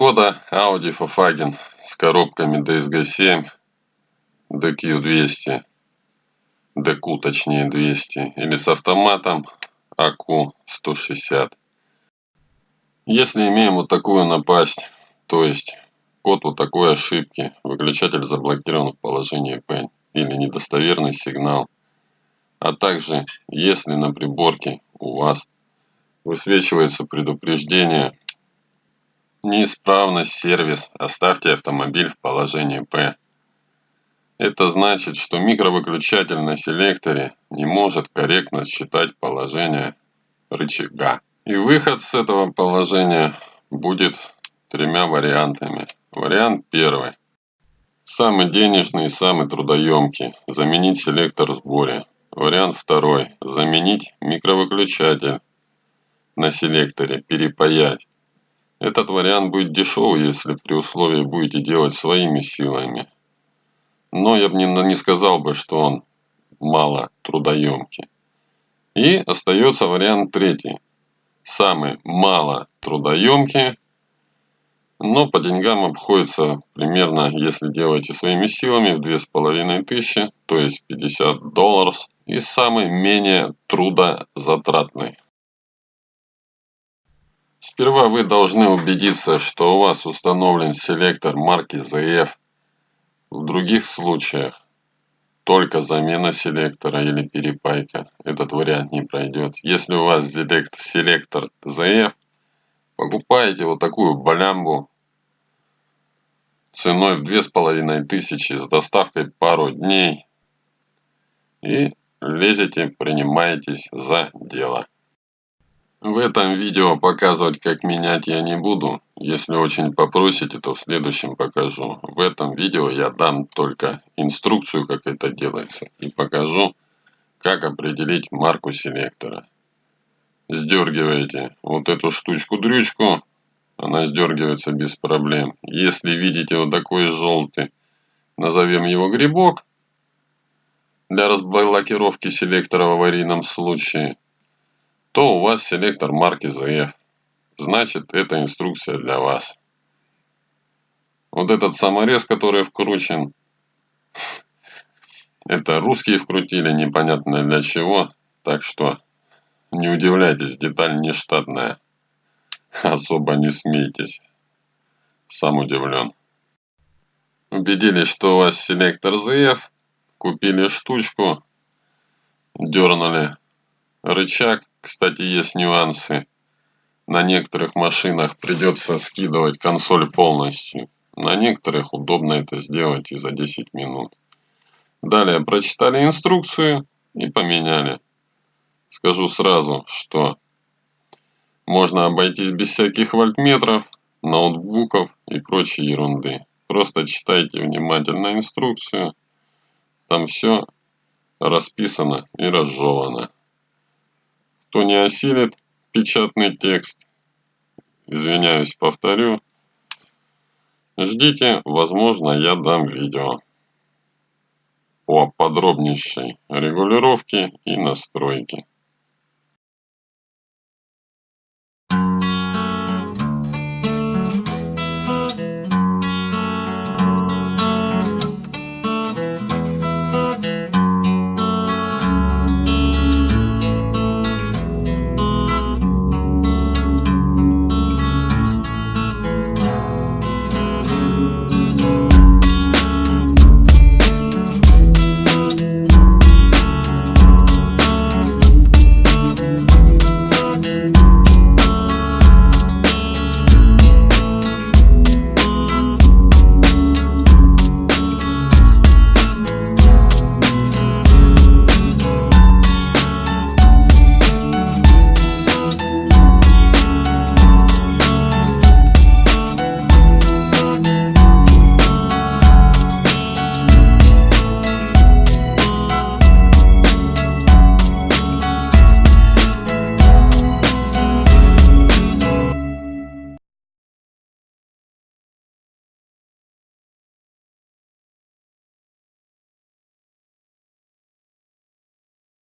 Шкода Audi Volkswagen с коробками DSG-7, DQ200, DQ точнее 200 или с автоматом AQ160. Если имеем вот такую напасть, то есть код вот такой ошибки, выключатель заблокирован в положении P или недостоверный сигнал, а также если на приборке у вас высвечивается предупреждение Неисправность сервис. Оставьте автомобиль в положении P. Это значит, что микровыключатель на селекторе не может корректно считать положение рычага. И выход с этого положения будет тремя вариантами. Вариант первый. Самый денежный и самый трудоемкий. Заменить селектор в сборе. Вариант второй. Заменить микровыключатель на селекторе, перепаять. Этот вариант будет дешевый, если при условии будете делать своими силами. Но я бы не, не сказал бы, что он мало трудоемкий. И остается вариант третий. Самый мало трудоемкий, но по деньгам обходится примерно, если делаете своими силами, в 2500, то есть 50 долларов. И самый менее трудозатратный. Сперва вы должны убедиться, что у вас установлен селектор марки ZF. В других случаях только замена селектора или перепайка. Этот вариант не пройдет. Если у вас селектор ZF, покупаете вот такую балямбу ценой в 2500 с доставкой пару дней и лезете, принимаетесь за дело. В этом видео показывать как менять я не буду. Если очень попросите, то в следующем покажу. В этом видео я дам только инструкцию, как это делается. И покажу, как определить марку селектора. Сдергиваете вот эту штучку-дрючку. Она сдергивается без проблем. Если видите вот такой желтый, назовем его грибок. Для разблокировки селектора в аварийном случае – то у вас селектор марки ZF. Значит, это инструкция для вас. Вот этот саморез, который вкручен, это русские вкрутили, непонятно для чего. Так что не удивляйтесь, деталь не штатная. Особо не смейтесь. Сам удивлен. Убедились, что у вас селектор ZF. Купили штучку. Дернули рычаг кстати, есть нюансы. На некоторых машинах придется скидывать консоль полностью. На некоторых удобно это сделать и за 10 минут. Далее прочитали инструкцию и поменяли. Скажу сразу, что можно обойтись без всяких вольтметров, ноутбуков и прочей ерунды. Просто читайте внимательно инструкцию. Там все расписано и разжевано. Кто не осилит печатный текст, извиняюсь, повторю, ждите, возможно, я дам видео по подробнейшей регулировке и настройке.